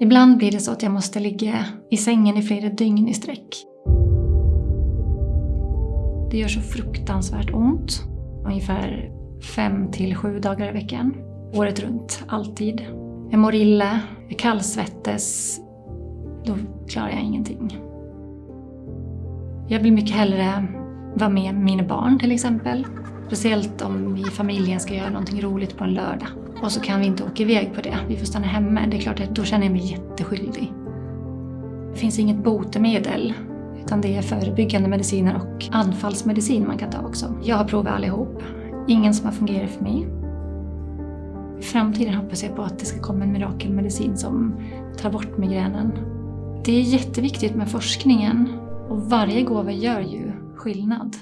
Ibland blir det så att jag måste ligga i sängen i flera dygn i sträck. Det gör så fruktansvärt ont. Ungefär fem till sju dagar i veckan. Året runt, alltid. Jag mår illa, jag kallsvettes. Då klarar jag ingenting. Jag vill mycket hellre vara med mina barn till exempel. Speciellt om vi i familjen ska göra någonting roligt på en lördag. Och så kan vi inte åka iväg på det. Vi får stanna hemma. Det är klart att då känner jag mig jätteskyldig. Det finns inget botemedel. Utan det är förebyggande mediciner och anfallsmedicin man kan ta också. Jag har provat allihop. Ingen som har fungerat för mig. I framtiden hoppas jag på att det ska komma en mirakelmedicin som tar bort migränen. Det är jätteviktigt med forskningen och varje gåva gör ju skillnad.